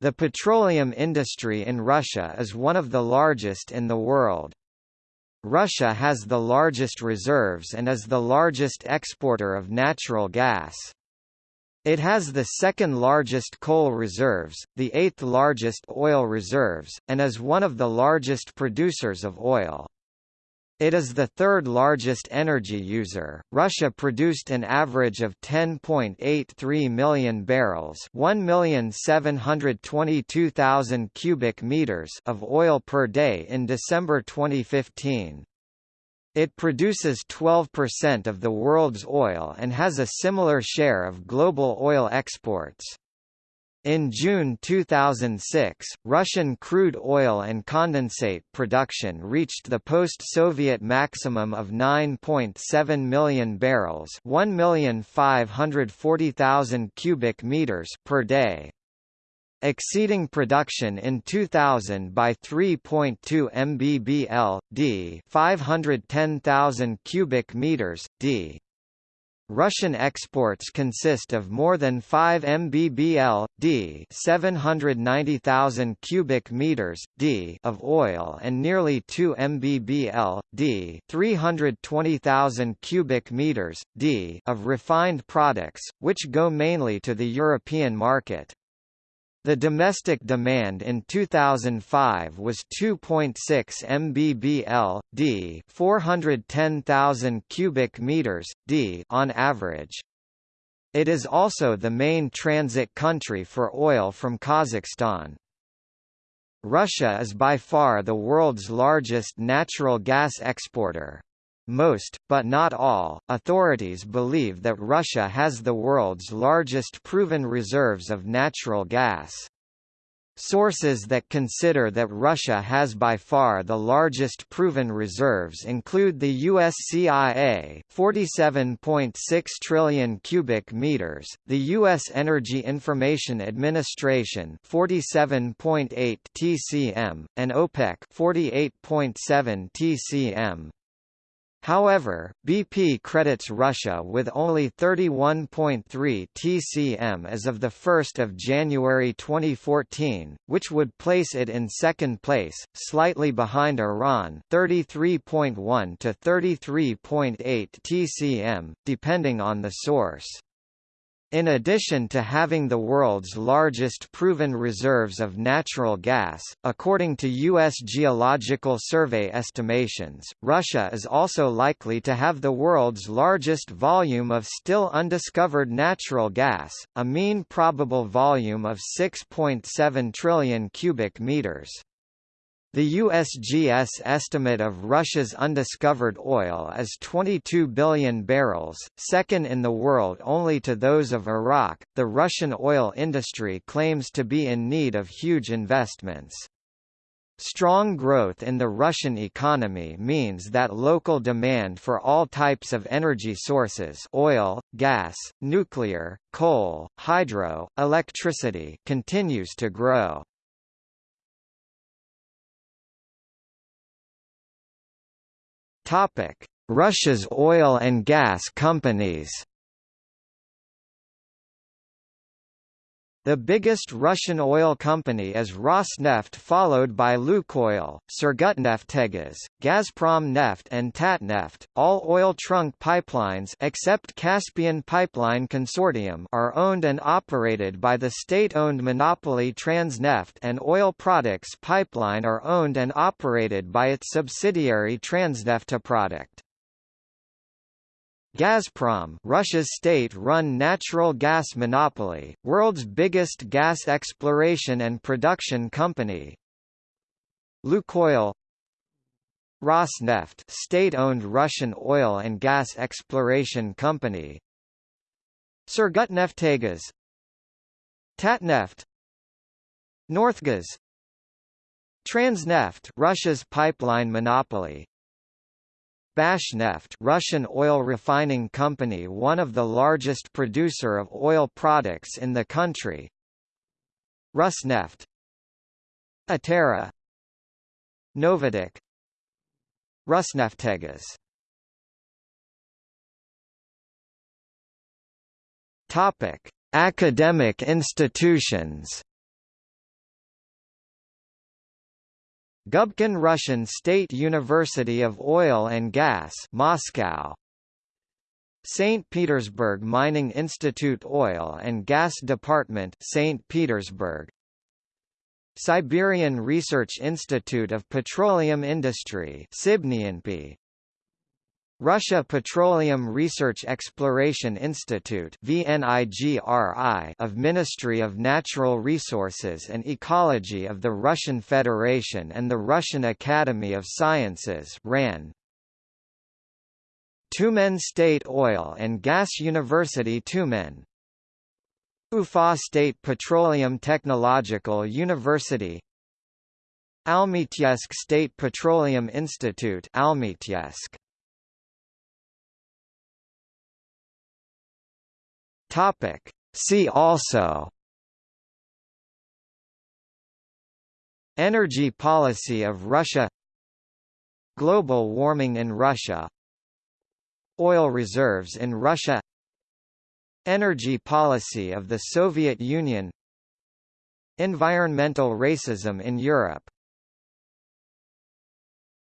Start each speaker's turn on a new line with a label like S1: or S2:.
S1: The petroleum industry in Russia is one of the largest in the world. Russia has the largest reserves and is the largest exporter of natural gas. It has the second largest coal reserves, the eighth largest oil reserves, and is one of the largest producers of oil. It is the third largest energy user. Russia produced an average of 10.83 million barrels, 1,722,000 cubic meters of oil per day in December 2015. It produces 12% of the world's oil and has a similar share of global oil exports. In June 2006, Russian crude oil and condensate production reached the post-Soviet maximum of 9.7 million barrels, 1,540,000 cubic meters per day exceeding production in 2000 by 3.2 mbbl d 510,000 cubic meters d Russian exports consist of more than 5 mbbl d 790,000 cubic meters d of oil and nearly 2 mbbl d 320,000 cubic meters d of refined products, which go mainly to the European market. The domestic demand in 2005 was 2.6 mbbl d, 410,000 cubic meters d on average. It is also the main transit country for oil from Kazakhstan. Russia is by far the world's largest natural gas exporter. Most, but not all, authorities believe that Russia has the world's largest proven reserves of natural gas. Sources that consider that Russia has by far the largest proven reserves include the USCIA 47.6 trillion cubic meters, the US Energy Information Administration 47.8 TCM, and OPEC 48.7 TCM. However, BP credits Russia with only 31.3 TCM as of 1 January 2014, which would place it in second place, slightly behind Iran 33.1 to 33.8 TCM, depending on the source. In addition to having the world's largest proven reserves of natural gas, according to U.S. Geological Survey estimations, Russia is also likely to have the world's largest volume of still undiscovered natural gas, a mean probable volume of 6.7 trillion cubic meters. The USGS estimate of Russia's undiscovered oil is 22 billion barrels, second in the world only to those of Iraq. The Russian oil industry claims to be in need of huge investments. Strong growth in the Russian economy means that local demand for all types of energy sources oil, gas, nuclear, coal, hydro, electricity continues to grow. Topic: Russia's oil and gas companies The biggest Russian oil company is Rosneft followed by Lukoil, Surgutneftegaz, Gazprom Neft and Tatneft. All oil trunk pipelines except Caspian Pipeline Consortium are owned and operated by the state-owned monopoly Transneft and oil products pipeline are owned and operated by its subsidiary Transnefteprodukt. Gazprom Russia's state-run natural gas monopoly, world's biggest gas exploration and production company. Lukoil. Rosneft state-owned Russian oil and gas exploration company. Surgutneftegaz Tatneft. Northgas Transneft Russia's pipeline monopoly Bashneft Russian oil refining company one of the largest producer of oil products in the country. Rusneft Itera Novatek. Rosneftegaz Topic: Academic institutions Gubkin Russian State University of Oil and Gas Moscow St. Petersburg Mining Institute Oil and Gas Department St. Petersburg Siberian Research Institute of Petroleum Industry Sibnyanpi Russia Petroleum Research Exploration Institute of Ministry of Natural Resources and Ecology of the Russian Federation and the Russian Academy of Sciences RAN Tyumen State Oil and Gas University Tyumen Ufa State Petroleum Technological University. Almetyevsk State Petroleum Institute Almetyevsk Topic. See also Energy policy of Russia Global warming in Russia Oil reserves in Russia Energy policy of the Soviet Union Environmental racism in Europe